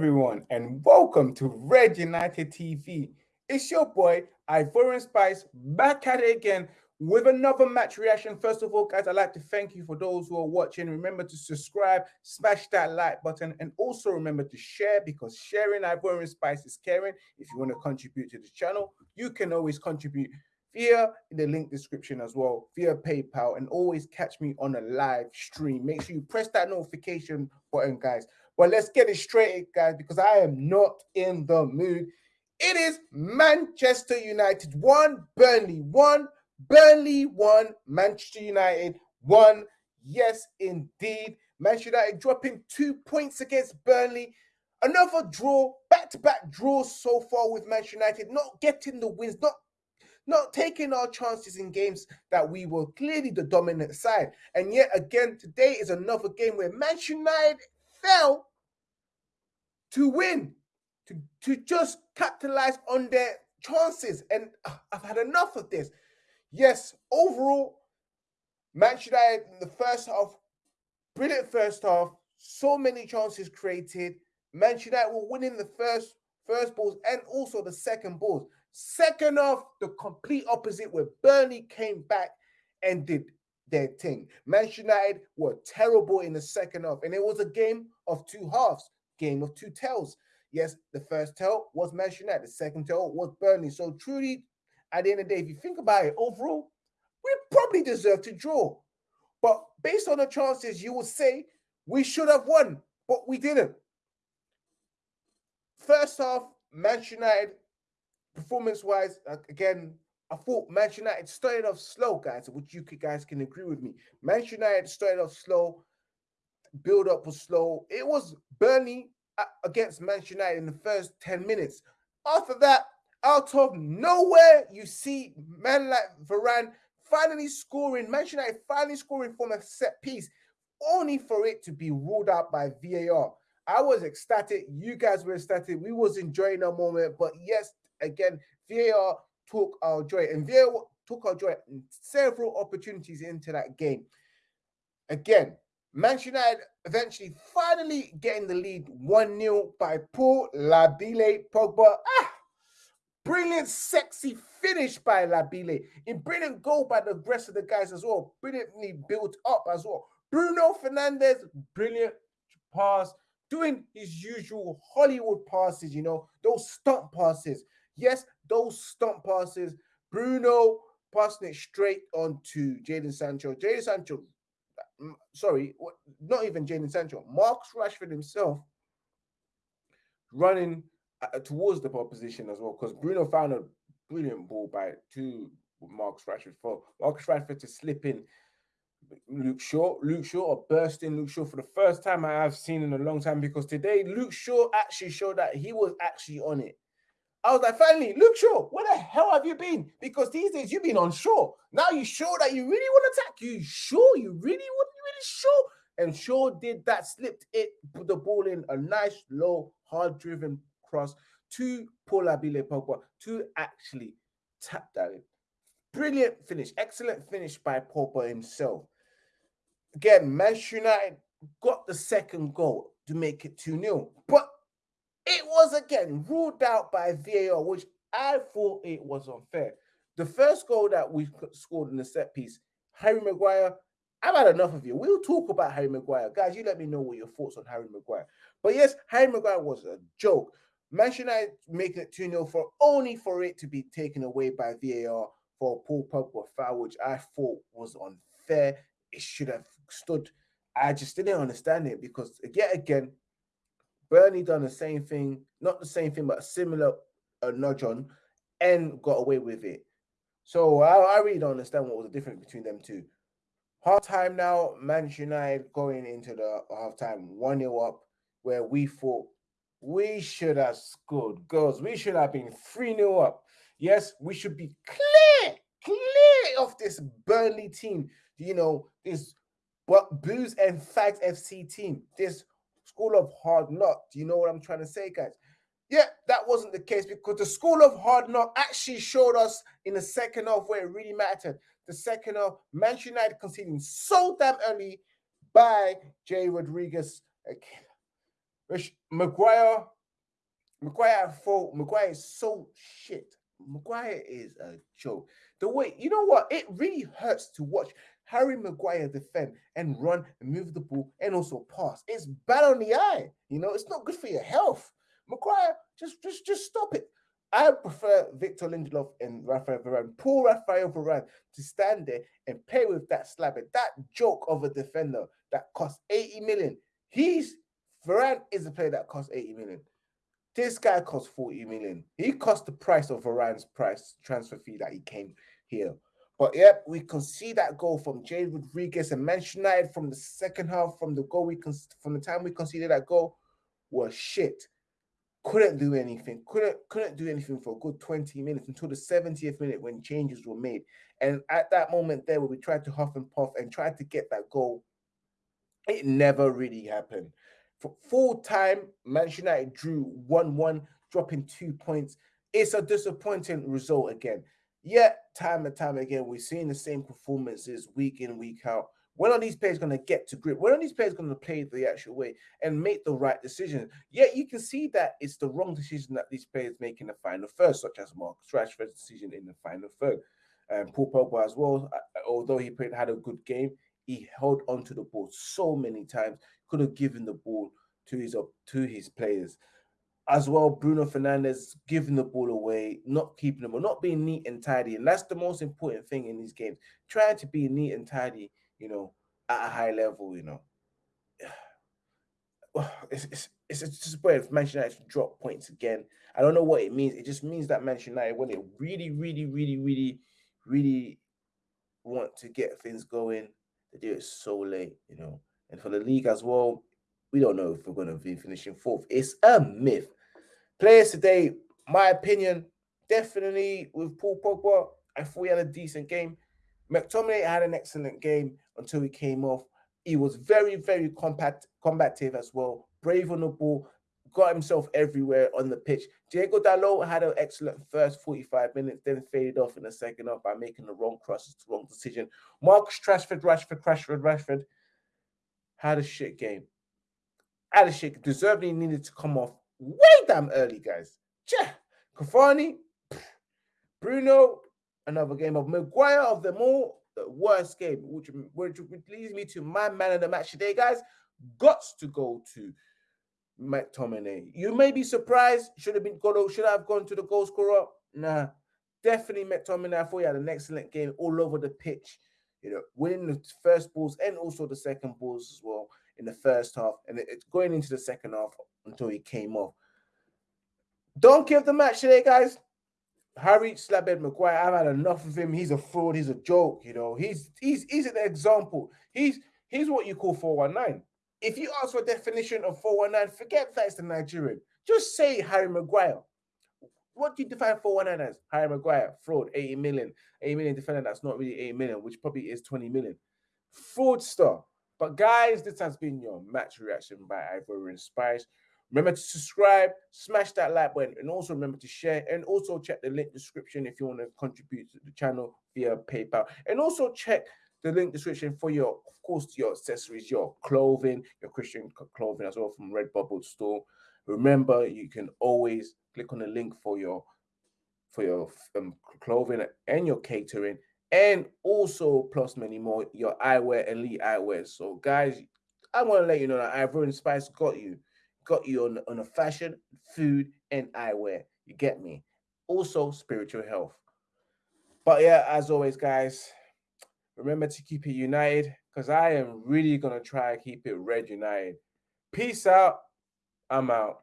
Everyone, and welcome to Red United TV. It's your boy, Ivorian Spice, back at it again with another match reaction. First of all, guys, I'd like to thank you for those who are watching. Remember to subscribe, smash that like button, and also remember to share because sharing Ivorian Spice is caring. If you want to contribute to the channel, you can always contribute via the link description as well, via PayPal, and always catch me on a live stream. Make sure you press that notification button, guys. But let's get it straight, guys, because I am not in the mood. It is Manchester United one, Burnley one. Burnley won, Manchester United won. Yes, indeed. Manchester United dropping two points against Burnley. Another draw, back-to-back draws so far with Manchester United, not getting the wins, not not taking our chances in games that we were clearly the dominant side. And yet again, today is another game where Manchester United fell to win, to, to just capitalize on their chances. And uh, I've had enough of this. Yes, overall, Manchester United in the first half, brilliant first half, so many chances created. Manchester United were winning the first first balls and also the second balls. Second half, the complete opposite, where Burnley came back and did their thing. Manchester United were terrible in the second half, and it was a game of two halves, game of two tails. Yes, the first tail was Manchester United, the second tail was Burnley. So truly, at the end of the day, if you think about it, overall, we probably deserve to draw. But based on the chances, you would say we should have won, but we didn't. First half, Manchester United, performance-wise, again, I thought Manchester United started off slow, guys, which you guys can agree with me. Manchester United started off slow, build-up was slow. It was Burnley uh, against Manchester United in the first 10 minutes. After that, out of nowhere, you see man like Varane finally scoring, Manchester United finally scoring from a set piece, only for it to be ruled out by VAR. I was ecstatic. You guys were ecstatic. We was enjoying our moment. But yes, again, VAR took our joy. And VAR took our joy in several opportunities into that game. Again, Manchester United eventually finally getting the lead 1-0 by Paul Labile Pogba. Ah! Brilliant, sexy finish by Labile. In brilliant goal by the rest of the guys as well. Brilliantly built up as well. Bruno Fernandes, brilliant pass. Doing his usual Hollywood passes, you know, those stump passes. Yes, those stump passes. Bruno passing it straight on to Jadon Sancho. Jadon Sancho, sorry, not even Jadon Sancho. Marcus Rashford himself running uh, towards the opposition as well because Bruno found a brilliant ball by two Marcus Rashford for Marcus Rashford to slip in Luke Shaw. Luke Shaw or burst in Luke Shaw for the first time I have seen in a long time because today Luke Shaw actually showed that he was actually on it. I was like, finally, Luke Shaw, where the hell have you been? Because these days you've been on shore. Now you sure that you really want to attack. You sure? You really want? You really sure? And Shaw did that, slipped it, put the ball in a nice, low, hard-driven cross to Paul Labile Pogba to actually tap that in. Brilliant finish, excellent finish by Pogba himself. Again, Manchester United got the second goal to make it 2 0. But it was again ruled out by VAR, which I thought it was unfair. The first goal that we scored in the set piece, Harry Maguire, I've had enough of you. We'll talk about Harry Maguire. Guys, you let me know what your thoughts on Harry Maguire. But yes, Harry Maguire was a joke. Manchester United making it 2 0 for only for it to be taken away by VAR for Paul Pogba foul, which I thought was unfair. It should have stood. I just didn't understand it because yet again, Burnley done the same thing, not the same thing, but a similar uh, nudge on and got away with it. So I, I really don't understand what was the difference between them two. Half time now, Manchester United going into the half time 1 0 up, where we thought we should have scored goals. We should have been 3 0 up. Yes, we should be clear, clear of this Burnley team. You know, this but Booze and Fags FC team, this school of hard knock. Do you know what I'm trying to say, guys? Yeah, that wasn't the case because the school of hard knock actually showed us in the second half where it really mattered. The second half, Manchester United conceding so damn early by Jay Rodriguez. Which Maguire, Maguire fault. Maguire is so shit. Maguire is a joke. The way you know what it really hurts to watch Harry Maguire defend and run and move the ball and also pass. It's bad on the eye. You know, it's not good for your health. Maguire, just just just stop it. I prefer Victor Lindelof and Rafael Varane. Poor Rafael Varane to stand there and play with that slab. That joke of a defender that cost 80 million. He's Varane is a player that costs 80 million. This guy costs 40 million. He cost the price of Varane's price transfer fee that he came here. But yep, we can see that goal from James Rodriguez and Manchester United from the second half, from the goal we can from the time we conceded that goal was shit. Couldn't do anything. Couldn't couldn't do anything for a good 20 minutes until the 70th minute when changes were made. And at that moment there, where we tried to huff and puff and tried to get that goal, it never really happened. For full time, Manchester United drew 1 1, dropping two points. It's a disappointing result again. Yet, time and time again, we're seeing the same performances week in, week out. When are these players going to get to grip? When are these players going to play the actual way and make the right decision? Yet you can see that it's the wrong decision that these players make in the final third, such as Marcus Rashford's decision in the final third. And Paul Pogba as well, uh, although he played had a good game, he held onto the ball so many times, could have given the ball to his to his players. As well, Bruno Fernandes giving the ball away, not keeping them, or not being neat and tidy. And that's the most important thing in these games. Trying to be neat and tidy, you know, at a high level, you know. It's, it's, it's just where Manchester United drop points again. I don't know what it means. It just means that Manchester United, when they really, really, really, really, really want to get things going, they do it so late, you know. And for the league as well, we don't know if we're going to be finishing fourth. It's a myth. Players today, my opinion, definitely with Paul Pogba, I thought he had a decent game. McTominay had an excellent game until he came off. He was very, very compact, combative as well, brave on the ball, got himself everywhere on the pitch. Diego Dalot had an excellent first 45 minutes, then faded off in the second half by making the wrong crosses, the wrong decision. Marcus Rashford, Rashford, Rashford, Rashford had a shit game. Had a shit, deservedly needed to come off way damn early, guys. Yeah. Cavani, Bruno, another game of Maguire of them all, the worst game, which, which leads me to my man of the match today, guys. Got to go to McTominay. You may be surprised. Should have been go should have gone to the goal scorer. Nah, definitely McTominay. I thought he had an excellent game all over the pitch. You know, winning the first balls and also the second balls as well in the first half, and it's going into the second half until he came off. Don't give the match today, guys. Harry Slabhead Maguire, I've had enough of him. He's a fraud. He's a joke. You know, he's he's he's an example. He's he's what you call 419. If you ask for a definition of 419, forget that it's the Nigerian. Just say Harry Maguire. What do you define 419 as? Harry Maguire, fraud, 80 million. 80 million defender that's not really 80 million, which probably is 20 million. Fraudster. But guys, this has been your match reaction by Ivorian Spice. Remember to subscribe, smash that like button, and also remember to share. And also check the link description if you want to contribute to the channel via PayPal. And also check the link description for your, of course, your accessories, your clothing, your Christian clothing as well from Redbubble store. Remember, you can always click on the link for your for your um, clothing and your catering, and also plus many more your eyewear, elite eyewear. So, guys, I want to let you know that Ivorian Spice got you, got you on on a fashion, food, and eyewear. You get me. Also, spiritual health. But yeah, as always, guys, Remember to keep it united because I am really going to try to keep it red united. Peace out. I'm out.